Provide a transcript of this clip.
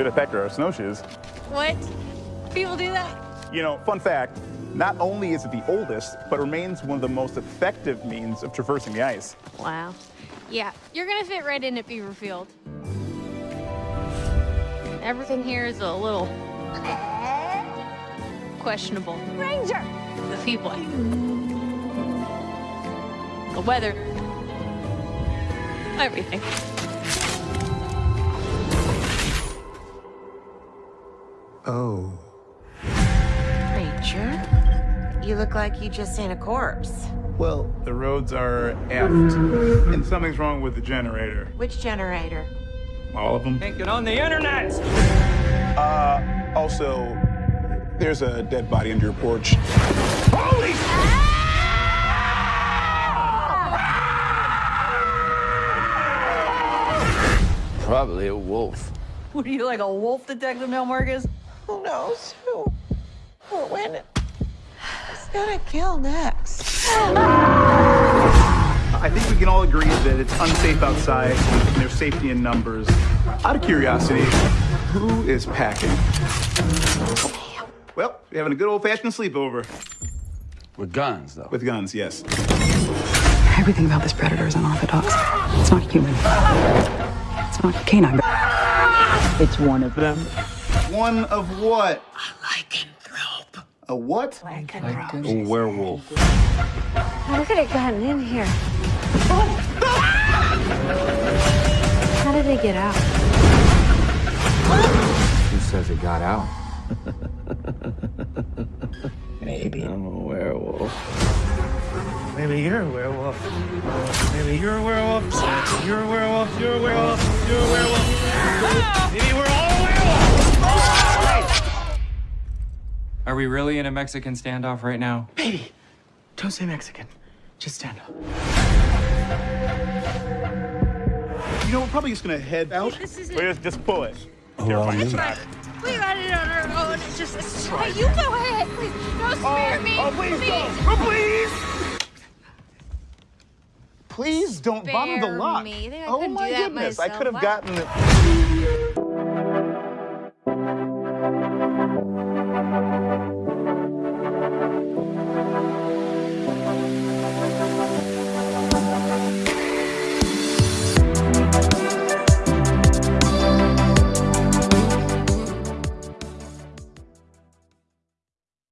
Should have packed our snowshoes. What? People do that? You know, fun fact, not only is it the oldest, but remains one of the most effective means of traversing the ice. Wow. Yeah, you're gonna fit right in at Beaverfield. Everything here is a little questionable. Ranger! The people. The weather. Everything. Oh. Ranger? You look like you just seen a corpse. Well, the roads are effed, and something's wrong with the generator. Which generator? All of them. Can't get on the internet! Uh, also, there's a dead body under your porch. Holy Probably a wolf. What are you, like a wolf detective, Mel Marcus? Who knows who? Or when? Who's gonna kill next? I think we can all agree that it's unsafe outside and there's safety in numbers. Out of curiosity, who is packing? Well, we're having a good old-fashioned sleepover. With guns, though. With guns, yes. Everything about this predator is unorthodox. It's not human. It's not canine. It's one of them. One of what? A lycanthrope. A what? A werewolf. How could it gotten in here? How did they get out? Who says it got out? Maybe. I'm a werewolf. Maybe you're a werewolf. Maybe you're a werewolf. You're a werewolf. You're a werewolf. You're a werewolf. Ah! Maybe we're all Are we really in a Mexican standoff right now? Baby, don't say Mexican. Just stand up. You know, we're probably just gonna head out. This is Wait, just, just pull it. Well, fine. me. It's We got it on our own. It's just, it's hey, you go ahead, please. Don't spare oh, me. Oh, please don't. Oh, please. Please don't bother the lock. me. I oh my do that goodness, I could have gotten it.